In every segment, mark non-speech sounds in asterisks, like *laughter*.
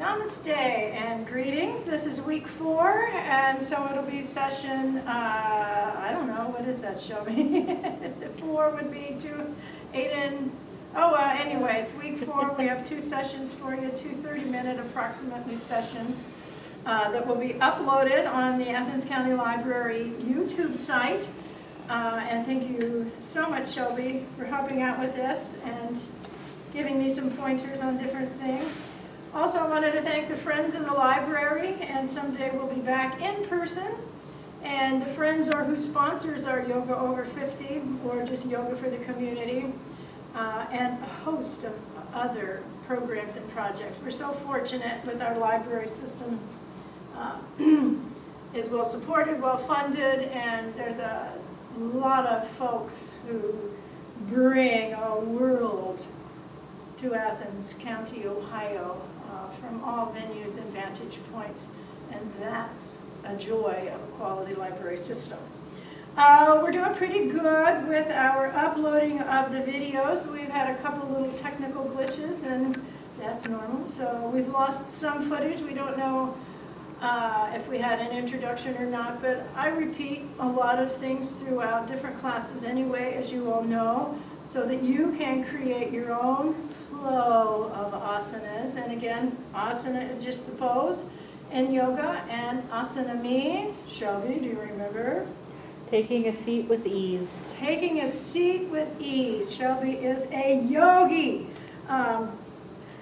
Namaste and greetings. This is week four, and so it'll be session, uh, I don't know, what is that, Shelby? *laughs* four would be two, eight and, oh, uh, anyways, week four, we have two sessions for you, two 30-minute approximately sessions uh, that will be uploaded on the Athens County Library YouTube site. Uh, and thank you so much, Shelby, for helping out with this and giving me some pointers on different things. Also, I wanted to thank the friends in the library, and someday we'll be back in person. And the friends are who sponsors our Yoga Over 50, or just Yoga for the Community, uh, and a host of other programs and projects. We're so fortunate with our library system. Uh, *clears throat* is well supported, well funded, and there's a lot of folks who bring a world to Athens County, Ohio, uh, from all venues and vantage points, and that's a joy of a quality library system. Uh, we're doing pretty good with our uploading of the videos. We've had a couple little technical glitches, and that's normal. So we've lost some footage. We don't know uh, if we had an introduction or not, but I repeat a lot of things throughout different classes anyway, as you all know, so that you can create your own flow of asanas. And again, asana is just the pose in yoga, and asana means, Shelby, do you remember? Taking a seat with ease. Taking a seat with ease. Shelby is a yogi. Um,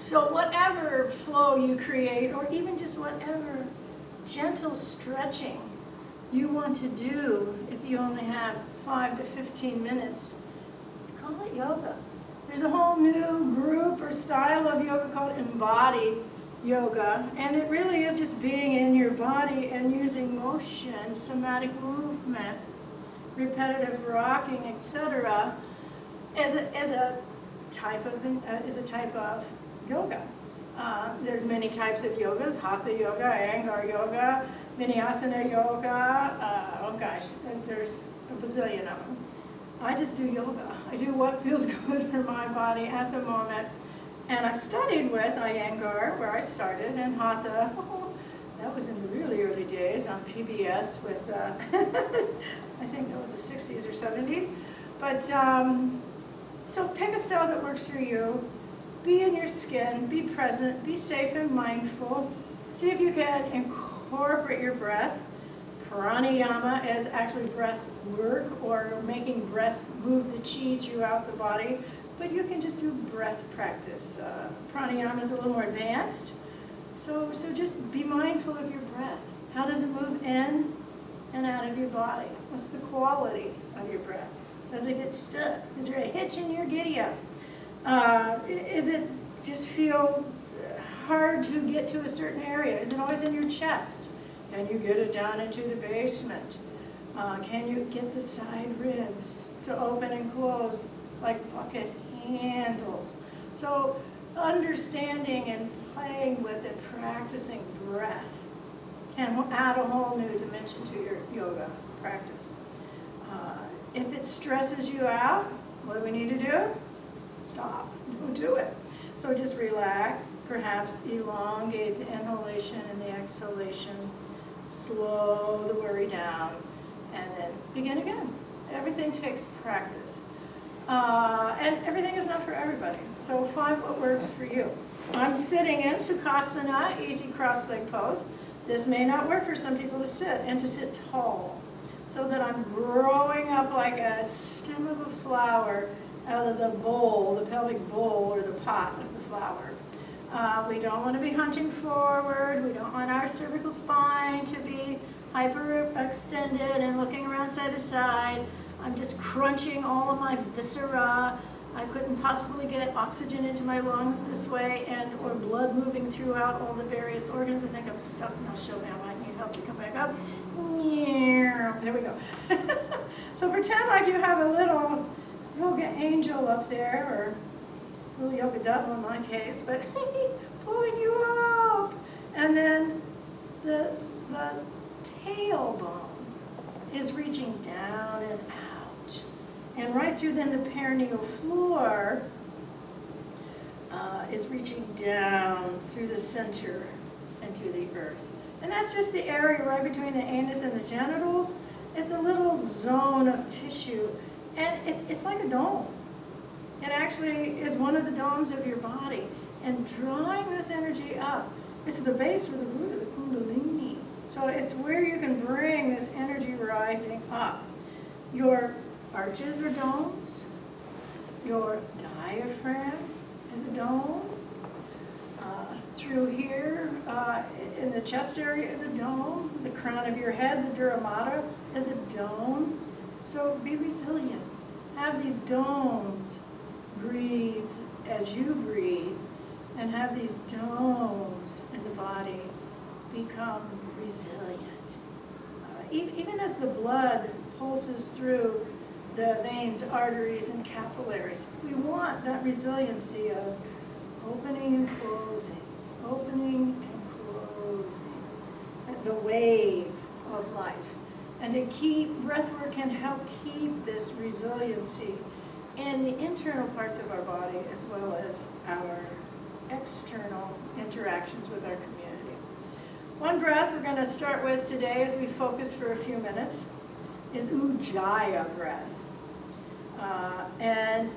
so whatever flow you create, or even just whatever gentle stretching you want to do, if you only have 5 to 15 minutes, call it yoga. There's a whole new group or style of yoga called embodied yoga, and it really is just being in your body and using motion, somatic movement, repetitive rocking, etc., as a, as a type of uh, is a type of yoga. Uh, there's many types of yogas: hatha yoga, Iyengar yoga, vinyasana yoga. Uh, oh gosh, there's a bazillion of them. I just do yoga. I do what feels *laughs* good for my body at the moment. And I've studied with Iyengar, where I started, and Hatha. Oh, *laughs* that was in the really early days on PBS with, uh, *laughs* I think that was the 60s or 70s. But, um, so pick a style that works for you. Be in your skin, be present, be safe and mindful. See if you can incorporate your breath. Pranayama is actually breath work or making breath move the chi throughout the body, but you can just do breath practice. Uh, pranayama is a little more advanced, so, so just be mindful of your breath. How does it move in and out of your body? What's the quality of your breath? Does it get stuck? Is there a hitch in your giddy up? Uh, is it just feel hard to get to a certain area? Is it always in your chest? Can you get it down into the basement? Uh, can you get the side ribs to open and close like bucket handles? So understanding and playing with it, practicing breath can add a whole new dimension to your yoga practice. Uh, if it stresses you out, what do we need to do? Stop. Don't do it. So just relax, perhaps elongate the inhalation and the exhalation, slow the worry down, and then begin again. Everything takes practice. Uh, and everything is not for everybody. So find what works for you. I'm sitting in Sukhasana, easy cross-leg pose. This may not work for some people to sit, and to sit tall. So that I'm growing up like a stem of a flower out of the bowl, the pelvic bowl or the pot of the flower. Uh, we don't want to be hunching forward. We don't want our cervical spine to be hyperextended and looking around side to side. I'm just crunching all of my viscera. I couldn't possibly get oxygen into my lungs this way and or blood moving throughout all the various organs. I think I'm stuck now. Show me I need help to come back up. There we go. *laughs* so pretend like you have a little yoga angel up there, or little yoga devil in my case, but *laughs* pulling you up. And then the, the tailbone is reaching down and out. And right through then the perineal floor, uh, is reaching down through the center and to the earth. And that's just the area right between the anus and the genitals. It's a little zone of tissue, and it's, it's like a dome. It actually is one of the domes of your body. And drawing this energy up, it's the base or the root of the kundalini. So it's where you can bring this energy rising up. Your arches are domes. Your diaphragm is a dome. Uh, through here, uh, in the chest area is a dome. The crown of your head, the dura mater, is a dome. So be resilient. Have these domes. Breathe as you breathe and have these domes in the body become resilient. Uh, even as the blood pulses through the veins, arteries, and capillaries, we want that resiliency of opening and closing, opening and closing, the wave of life. And to keep, breathwork can help keep this resiliency in the internal parts of our body as well as our external interactions with our community. One breath we're going to start with today as we focus for a few minutes is Ujjayi breath. Uh, and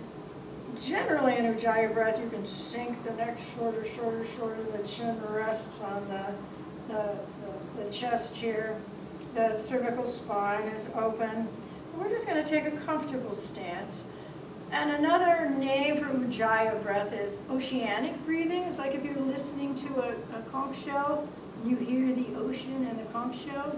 generally in Ujjayi breath you can sink the neck shorter, shorter, shorter, the chin rests on the, the, the, the chest here, the cervical spine is open. We're just going to take a comfortable stance. And another name for Ujjayi breath is oceanic breathing. It's like if you're listening to a, a conch shell, you hear the ocean and the conch shell.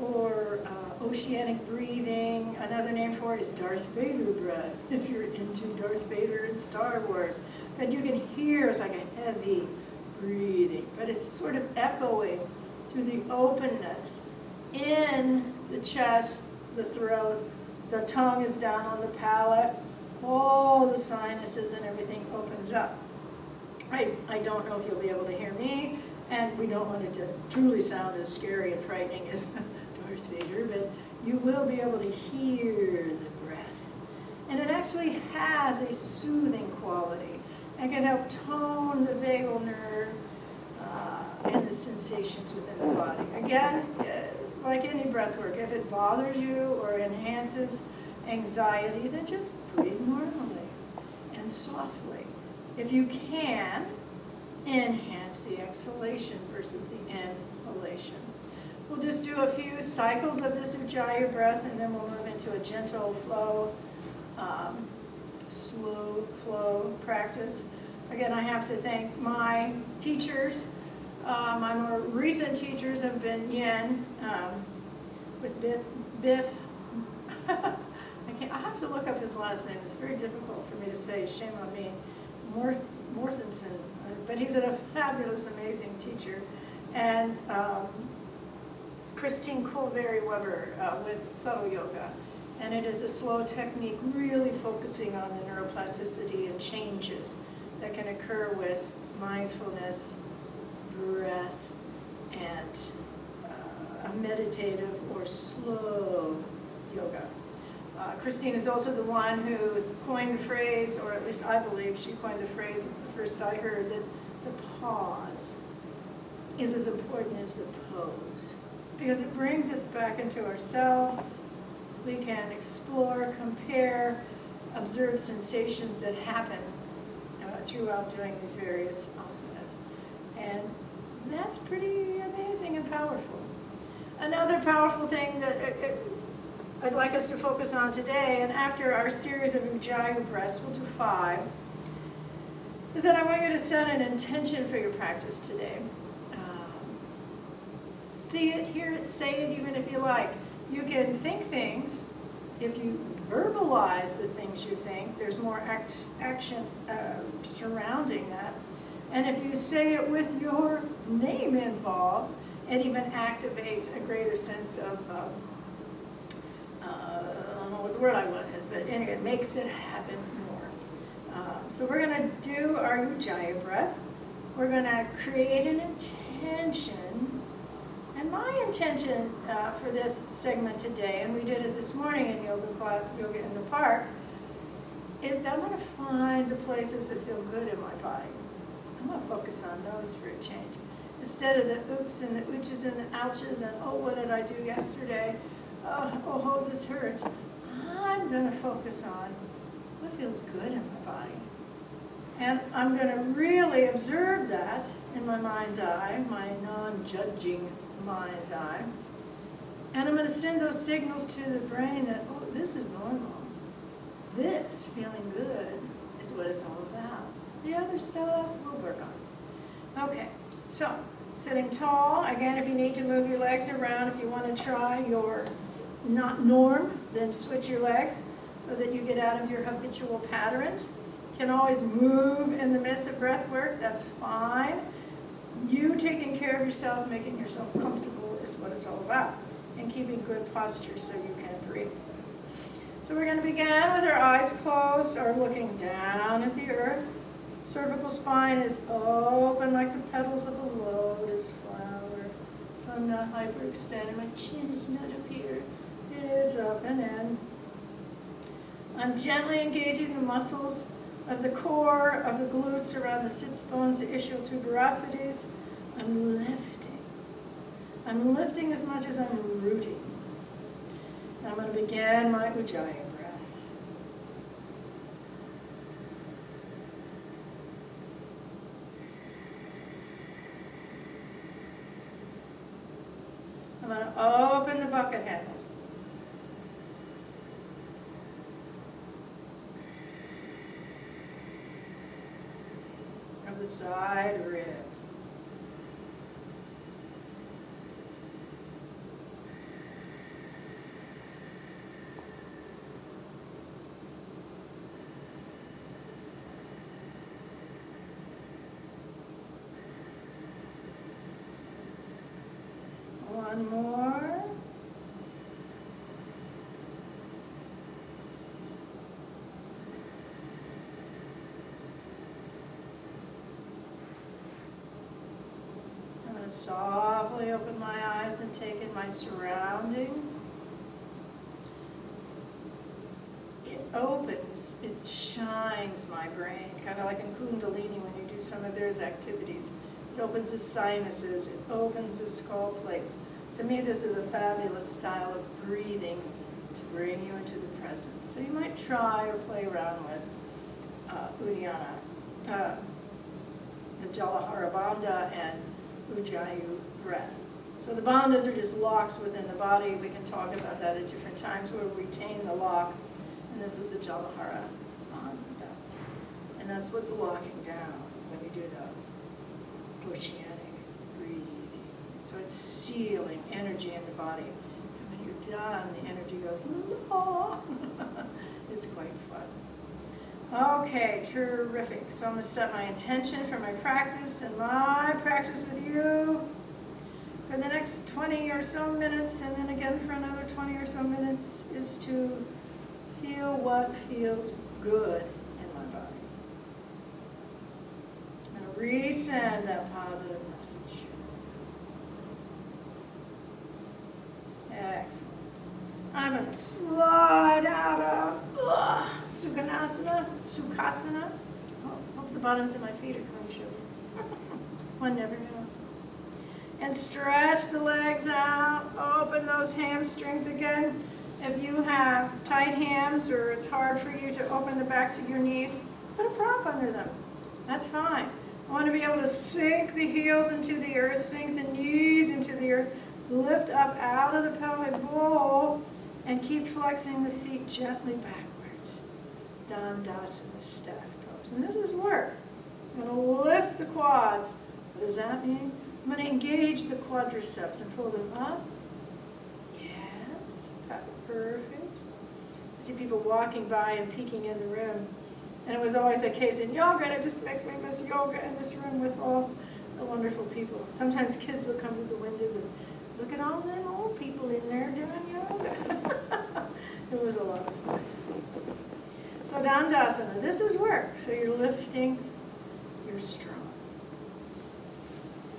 Or uh, oceanic breathing. Another name for it is Darth Vader breath, *laughs* if you're into Darth Vader and Star Wars. But you can hear it's like a heavy breathing, but it's sort of echoing through the openness in the chest, the throat, the tongue is down on the palate, all the sinuses and everything opens up. I, I don't know if you'll be able to hear me, and we don't want it to truly sound as scary and frightening as *laughs* Darth Vader, but you will be able to hear the breath. And it actually has a soothing quality. It can help tone the vagal nerve uh, and the sensations within the body. Again, like any breath work, if it bothers you or enhances anxiety, then just breathe normally and softly. If you can, enhance the exhalation versus the inhalation. We'll just do a few cycles of this Ujjayi breath and then we'll move into a gentle flow, um, slow flow practice. Again, I have to thank my teachers. Uh, my more recent teachers have been Yen um, with Biff, Biff *laughs* I I have to look up his last name. It's very difficult for me to say. Shame on me. Mort. But he's a fabulous, amazing teacher. And um, Kristine Kaoverii Weber uh, with Subtle Yoga. And it is a slow technique really focusing on the neuroplasticity and changes that can occur with mindfulness, breath, and uh, a meditative or slow yoga. Uh, Kristine is also the one who coined the phrase, or at least I believe she coined the phrase, it's the first I heard, that the pause is as important as the pose. Because it brings us back into ourselves. We can explore, compare, observe sensations that happen uh, throughout doing these various asanas. And that's pretty amazing and powerful. Another powerful thing that it, it, I'd like us to focus on today, and after our series of Ujjayi breaths, we'll do five, is that I want you to set an intention for your practice today. Um, see it, hear it, say it even if you like. You can think things. If you verbalize the things you think, there's more act, action uh, surrounding that. And if you say it with your name involved, it even activates a greater sense of what the word I want is, but anyway, it makes it happen more. Um, so we're going to do our Ujjayi breath. We're going to create an intention. And my intention uh, for this segment today, and we did it this morning in yoga class, Yoga in the Park, is that I want to find the places that feel good in my body. I'm gonna focus on those for a change. Instead of the oops and the ooches and the ouches and, oh, what did I do yesterday? Oh, oh, this hurts. I'm gonna focus on what feels good in my body. And I'm gonna really observe that in my mind's eye, my non-judging mind's eye. And I'm gonna send those signals to the brain that, oh, this is normal. This, feeling good, is what it's all about. The other stuff, we'll work on. Okay, so, sitting tall, again, if you need to move your legs around, if you wanna try your not norm, then switch your legs so that you get out of your habitual patterns. Can always move in the midst of breath work, that's fine. You taking care of yourself, making yourself comfortable is what it's all about. And keeping good posture so you can breathe. So we're going to begin with our eyes closed or looking down at the earth. Cervical spine is open like the petals of a lotus flower. So I'm not hyperextended. My chin is not up here. It's up and in. I'm gently engaging the muscles of the core, of the glutes, around the sits bones, the ischial tuberosities. I'm lifting. I'm lifting as much as I'm rooting. And I'm going to begin my Ujjayi breath. I'm going to open the bucket handles. Of the side ribs. One more. I'm going to softly open my eyes and take in my surroundings. It opens, it shines my brain, kind of like in Kundalini when you do some of those activities. It opens the sinuses, it opens the skull plates. To me, this is a fabulous style of breathing to bring you into the present. So you might try or play around with uh, Uddiyana, uh, the Jalandhara Bandha and Ujjayi breath. So the bandhas are just locks within the body. We can talk about that at different times where we retain the lock. And this is a Jalandhara Bandha. And that's what's locking down when you do the oceanic breathing. So it's sealing energy in the body. And when you're done, the energy goes, *laughs* it's quite fun. Okay, terrific. So I'm going to set my intention for my practice and my practice with you for the next 20 or so minutes, and then again for another 20 or so minutes, is to feel what feels good in my body. I'm going to resend that positive message. Excellent. I'm going to slide out of ugh, Sukhanasana, Sukhasana. Oh, hope the bottoms of my feet are coming short. *laughs* One never knows. And stretch the legs out. Open those hamstrings again. If you have tight hams or it's hard for you to open the backs of your knees, put a prop under them. That's fine. I want to be able to sink the heels into the earth, sink the knees into the earth, lift up out of the pelvic bowl, and keep flexing the feet gently backwards. Dandasana, staff pose. And this is work. I'm going to lift the quads. What does that mean? I'm going to engage the quadriceps and pull them up. Yes, perfect. I see people walking by and peeking in the room. And it was always a case in yoga, and it just makes me miss yoga in this room with all the wonderful people. Sometimes kids would come to the windows and look at all them old people in there doing yoga. *laughs* it was a lot of fun. So Dandasana, this is work. So you're lifting, you're strong.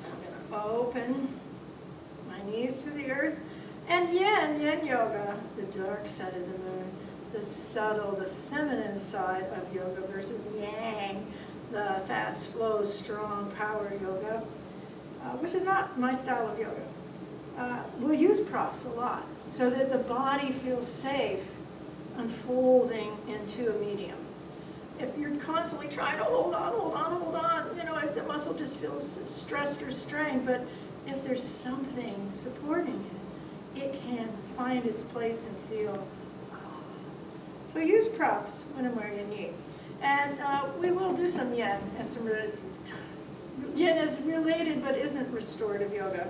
I'm going to open my knees to the earth. And yin, yin yoga, the dark side of the moon, the subtle, the feminine side of yoga versus yang, the fast flow, strong power yoga, uh, which is not my style of yoga. Uh, we'll use props a lot so that the body feels safe unfolding into a medium. If you're constantly trying to hold on, hold on, hold on, you know, the muscle just feels stressed or strained, but if there's something supporting it, it can find its place and feel. ah. So use props when and where you need. And uh, we will do some yin and some yin is related but isn't restorative yoga.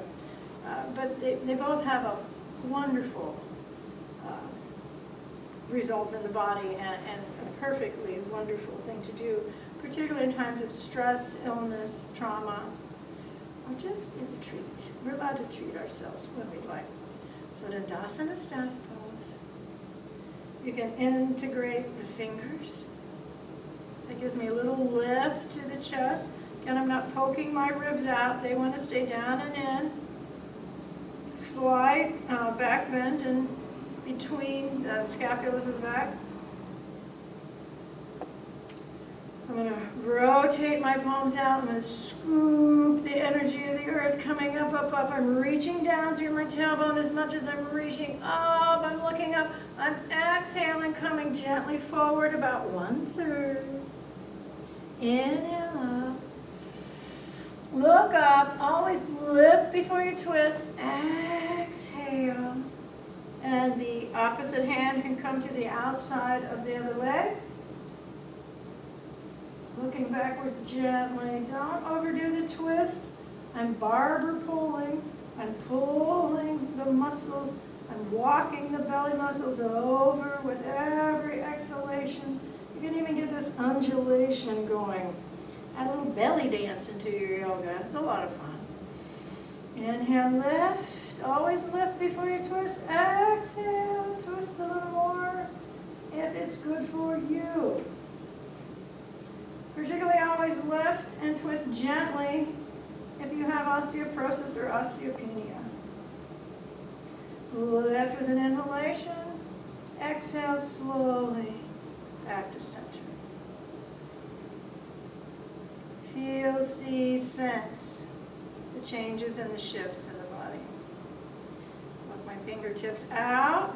Uh, but they, they both have a wonderful uh, results in the body and, and a perfectly wonderful thing to do, particularly in times of stress, illness, trauma, or just as a treat. We're allowed to treat ourselves when we'd like. So Dandasana staff pose. You can integrate the fingers. That gives me a little lift to the chest. Again, I'm not poking my ribs out. They want to stay down and in. Slight uh, back bend in between the scapulas of the back. I'm going to rotate my palms out. I'm going to scoop the energy of the earth coming up, up, up. I'm reaching down through my tailbone as much as I'm reaching up. I'm looking up. I'm exhaling, coming gently forward about one third. Inhale. Look up. Always lift before you twist. Exhale. And the opposite hand can come to the outside of the other leg. Looking backwards gently. Don't overdo the twist. I'm barber pulling. I'm pulling the muscles. I'm walking the belly muscles over with every exhalation. You can even get this undulation going. Add a little belly dance into your yoga. It's a lot of fun. Inhale, lift. Always lift before you twist. Exhale, twist a little more if it's good for you. Particularly always lift and twist gently if you have osteoporosis or osteopenia. Lift with an inhalation. Exhale slowly back to center. Feel, see, sense the changes and the shifts in the body. Look my fingertips out.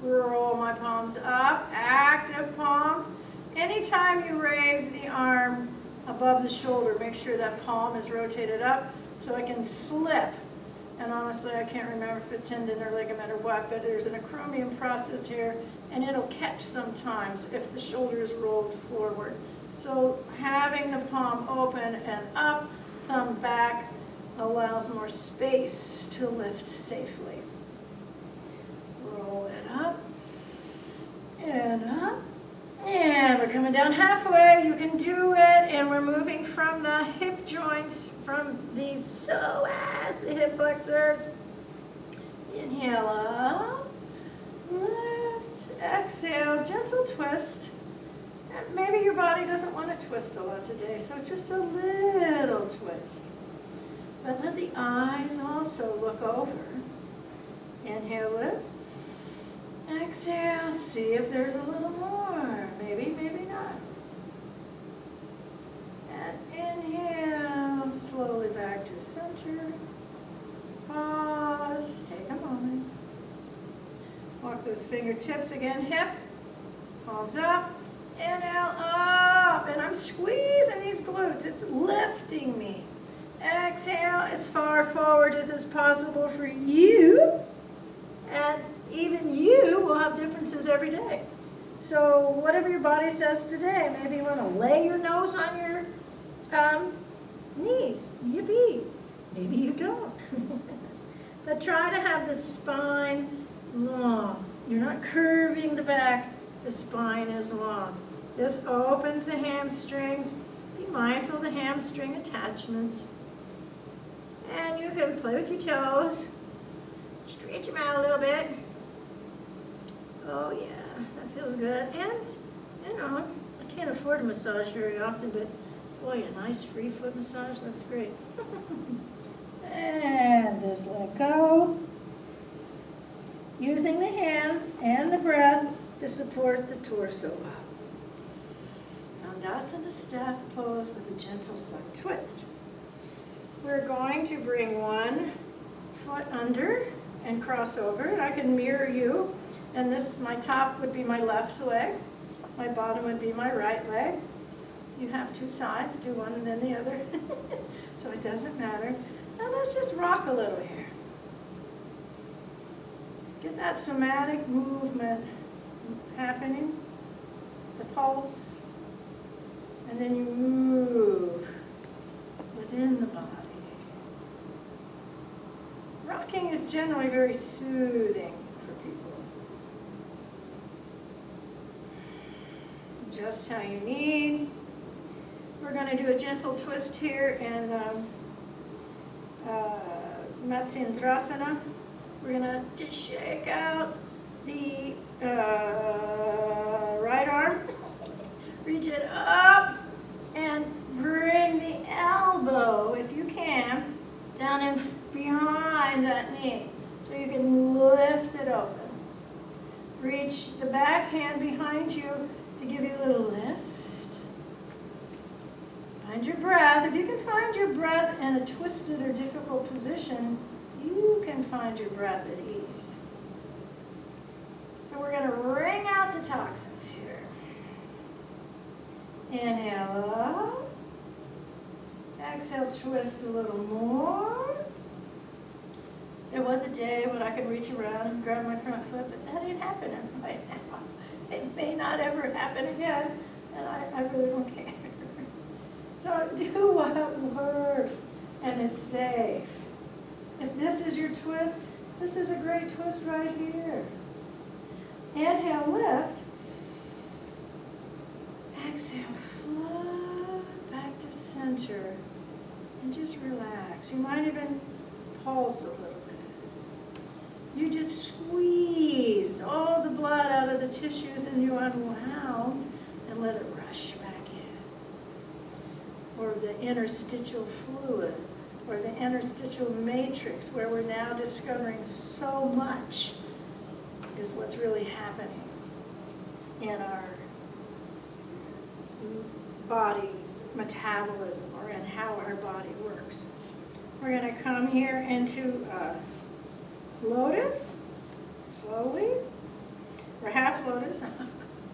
Roll my palms up, active palms. Anytime you raise the arm above the shoulder, make sure that palm is rotated up so it can slip. And honestly, I can't remember if it's tendon or ligament or what, but there's an acromion process here, and it'll catch sometimes if the shoulder is rolled forward. So having the palm open and up, thumb back, allows more space to lift safely. Roll it up and up. Coming down halfway. You can do it. And we're moving from the hip joints, from the psoas, the hip flexors. Inhale up. Lift. Exhale. Gentle twist. And maybe your body doesn't want to twist a lot today, so just a little twist. But let the eyes also look over. Inhale, lift. Exhale, see if there's a little more. Maybe, maybe not. And inhale, slowly back to center. Pause, take a moment. Walk those fingertips again, hip, palms up, inhale, up. And I'm squeezing these glutes, it's lifting me. Exhale as far forward as is possible for you. And even you will have differences every day. So whatever your body says today, maybe you want to lay your nose on your um, knees. Yippee. Maybe you don't. *laughs* but try to have the spine long. You're not curving the back. The spine is long. This opens the hamstrings. Be mindful of the hamstring attachments. And you can play with your toes. Stretch them out a little bit. Oh yeah, that feels good. And, you know, I can't afford a massage very often, but boy, a nice free foot massage, that's great. *laughs* and just let go. Using the hands and the breath to support the torso up. Dandasana staff pose with a gentle side twist. We're going to bring one foot under and cross over. I can mirror you. And this, my top would be my left leg. My bottom would be my right leg. You have two sides, do one and then the other. *laughs* so it doesn't matter. Now let's just rock a little here. Get that somatic movement happening, the pulse, and then you move within the body. Rocking is generally very soothing for people. Just how you need. We're going to do a gentle twist here in um, uh, Matsyendrasana. We're to just shake out the uh, right arm, reach it up, and bring the elbow, if you can, down in behind that knee. So you can lift it open. Reach the back hand behind you to give you a little lift. Find your breath. If you can find your breath in a twisted or difficult position, you can find your breath at ease. So we're going to wring out the toxins here. Inhale up. Exhale, twist a little more. There was a day when I could reach around and grab my front foot, but that ain't happening right now. It may not ever happen again, and I, I really don't care. *laughs* So do what works and is safe. If this is your twist, this is a great twist right here. Inhale, lift. Exhale, float back to center. And just relax. You might even pulse a little bit. You just squeezed all the blood out of the tissues and you unwound and let it rush back in. Or the interstitial fluid, or the interstitial matrix, where we're now discovering so much is what's really happening in our body metabolism or in how our body works. We're going to come here into uh, lotus, slowly, or half lotus.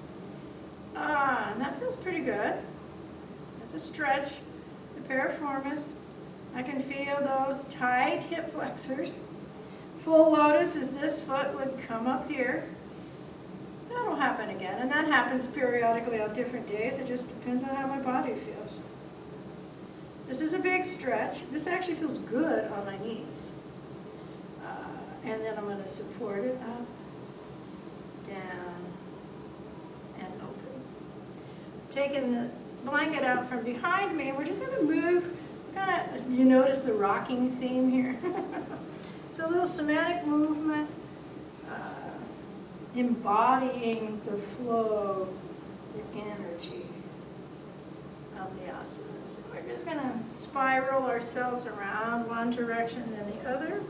*laughs* ah, and that feels pretty good. That's a stretch, the piriformis. I can feel those tight hip flexors. Full lotus is this foot would come up here. That'll happen again, and that happens periodically on different days. It just depends on how my body feels. This is a big stretch. This actually feels good on my knees. Uh, and then I'm going to support it up, down, and open. Taking the blanket out from behind me, we're just going to move, you notice the rocking theme here? *laughs* so a little somatic movement, uh, embodying the flow, the energy of the asanas. We're just going to spiral ourselves around one direction then the other.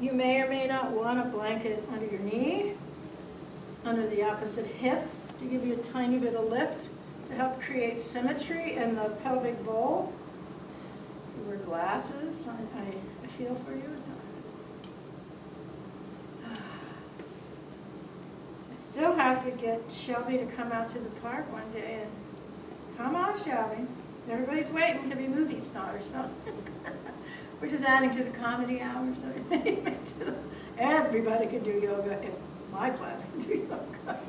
You may or may not want a blanket under your knee, under the opposite hip to give you a tiny bit of lift to help create symmetry in the pelvic bowl. You wear glasses, I, I, I feel for you. I still have to get Shelby to come out to the park one day and come on Shelby. Everybody's waiting to be movie stars, so *laughs* we're just adding to the comedy hour so *laughs* everybody can do yoga if my class can do yoga.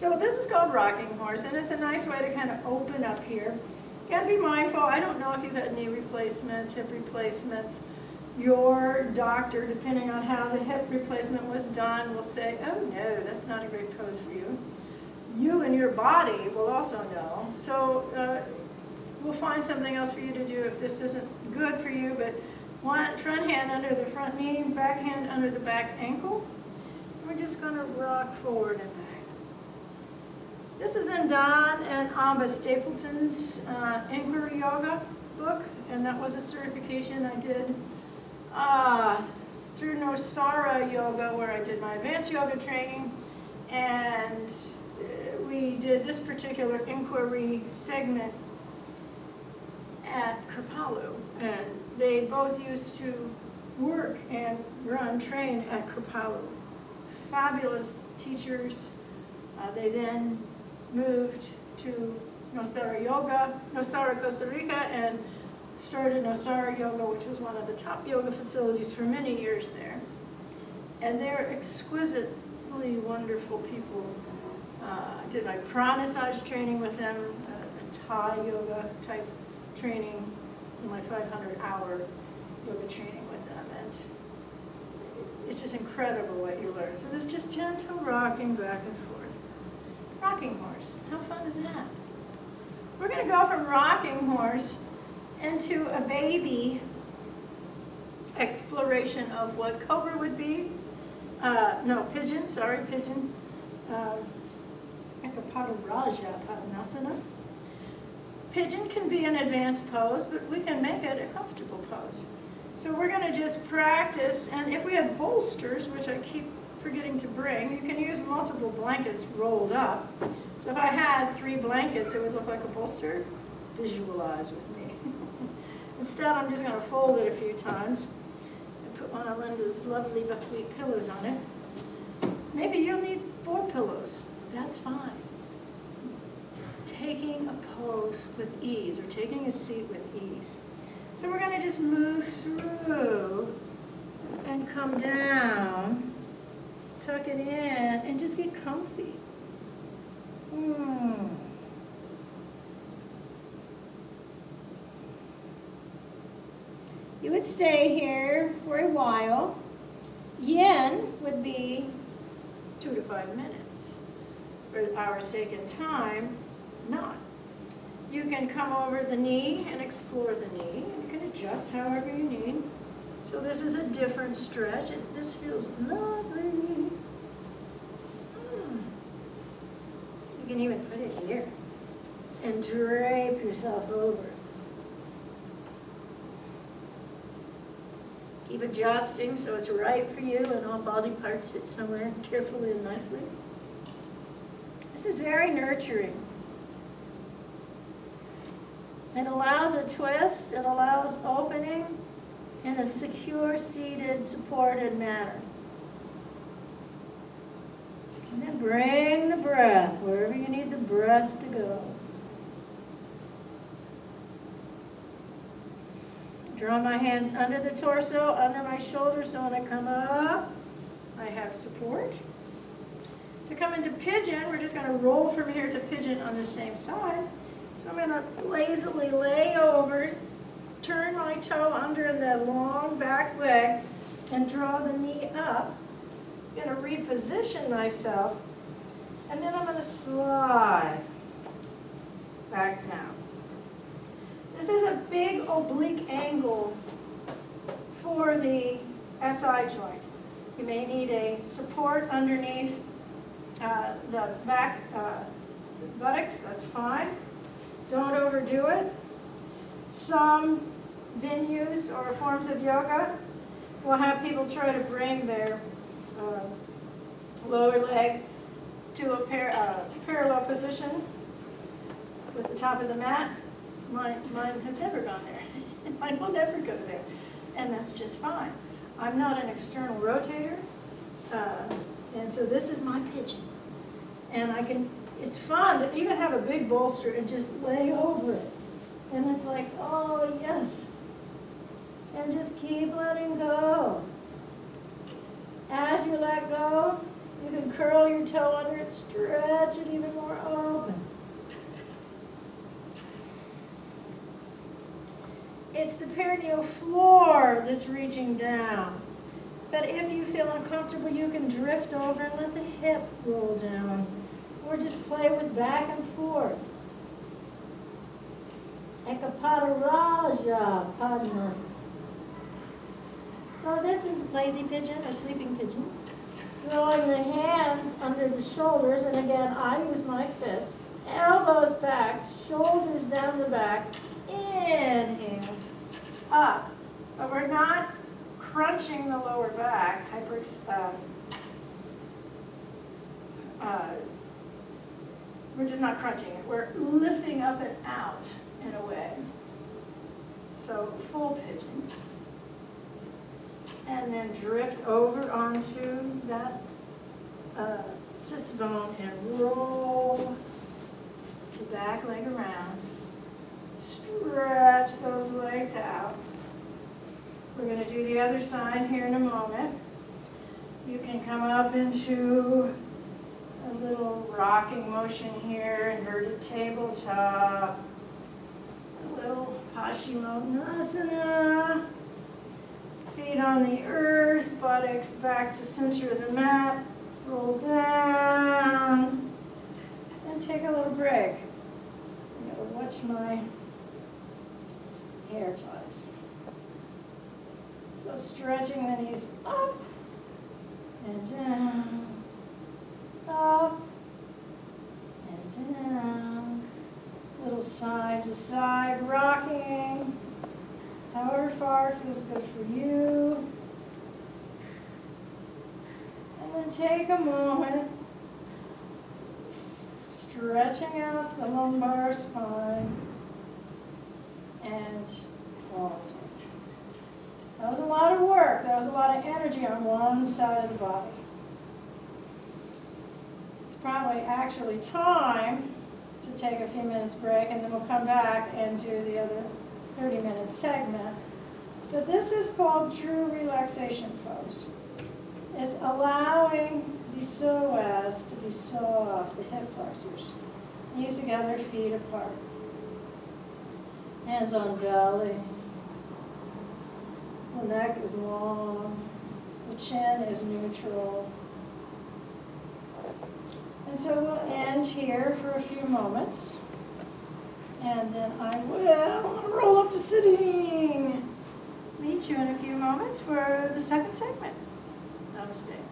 So this is called rocking horse, and it's a nice way to kind of open up here. You gotta be mindful, I don't know if you've had knee replacements, hip replacements. Your doctor, depending on how the hip replacement was done, will say, oh no, that's not a great pose for you. You and your body will also know. So uh, we'll find something else for you to do if this isn't good for you, but one front hand under the front knee, back hand under the back ankle. We're just gonna rock forward and back. This is in Don and Amba Stapleton's uh, Inquiry Yoga book, and that was a certification I did uh, through Nosara Yoga, where I did my advanced yoga training, and uh, we did this particular inquiry segment at Kripalu, and they both used to work and run, train at Kripalu. Fabulous teachers. Uh, They then moved to Nosara Yoga, Nosara, Costa Rica, and started Nosara Yoga, which was one of the top yoga facilities for many years there. And they're exquisitely wonderful people. Uh, I did my Pranassage training with them, uh, a Thai yoga type training, my 500-hour yoga training with them, and it's just incredible what you learn. So there's just gentle rocking back and forth. Rocking horse, how fun is that? We're going to go from rocking horse into a baby exploration of what cobra would be. Uh, no, pigeon, sorry, pigeon. Uh, Ekapadaraja Padmasana. Pigeon can be an advanced pose, but we can make it a comfortable pose. So we're going to just practice, and if we have bolsters, which I keep forgetting to bring, you can use multiple blankets rolled up. So if I had three blankets, it would look like a bolster. Visualize with me. *laughs* Instead, I'm just going to fold it a few times and put one of Linda's lovely buckwheat pillows on it. Maybe you'll need four pillows. That's fine. Taking a pose with ease, or taking a seat with ease. So we're going to just move through and come down, tuck it in, and just get comfy. Hmm. You would stay here for a while. Yin would be two to five minutes. For our sake and time, not. You can come over the knee and explore the knee. You can adjust however you need. So this is a different stretch, this feels lovely. Hmm. You can even put it here and drape yourself over. Keep adjusting so it's right for you and all body parts fit somewhere carefully and nicely. This is very nurturing. It allows a twist, it allows opening in a secure, seated, supported manner. And then bring the breath wherever you need the breath to go. Draw my hands under the torso, under my shoulders, so when I come up, I have support. To come into pigeon, we're just going to roll from here to pigeon on the same side. So I'm going to lazily lay over, turn my toe under in the long back leg, and draw the knee up. I'm going to reposition myself, slide back down. This is a big oblique angle for the SI joint. You may need a support underneath uh, the back uh, buttocks, that's fine. Don't overdo it. Some venues or forms of yoga will have people try to bring their uh, lower leg to a par uh, parallel position with the top of the mat. Mine, mine has never gone there. *laughs* mine will never go there. And that's just fine. I'm not an external rotator. Uh, and so this is my pigeon. And I can, it's fun to even have a big bolster and just lay over it. And it's like, oh yes. And just keep letting go. As you let go, you can curl your toe under it, stretch it even more open. It's the perineal floor that's reaching down. But if you feel uncomfortable, you can drift over and let the hip roll down. Or just play with back and forth. Ekapadaraja Padmasana. So this is lazy pigeon or sleeping pigeon. Throwing the hands under the shoulders, and again, I use my fist. Elbows back, shoulders down the back. Inhale, up. But we're not crunching the lower back, hyper, uh, uh, we're just not crunching it, we're lifting up and out in a way. So full pigeon. And then drift over onto that uh, sits bone and roll the back leg around. Stretch those legs out. We're gonna do the other side here in a moment. You can come up into a little rocking motion here, inverted tabletop. A little Paschimottanasana. Feet on the earth, buttocks back to center of the mat. Roll down. And take a little break. I gotta watch my hair ties. So stretching the knees up and down, up and down. Little side to side rocking. However far feels good for you. And then take a moment, stretching out the lumbar spine and pausing. That was a lot of work. That was a lot of energy on one side of the body. It's probably actually time to take a few minutes break and then we'll come back and do the other 30 minute segment. But this is called true relaxation pose. It's allowing the psoas to be soft, the hip flexors. Knees together, feet apart. Hands on belly. The neck is long. The chin is neutral. And so we'll end here for a few moments. And then I will roll up to sitting. Meet you in a few moments for the second segment. Namaste.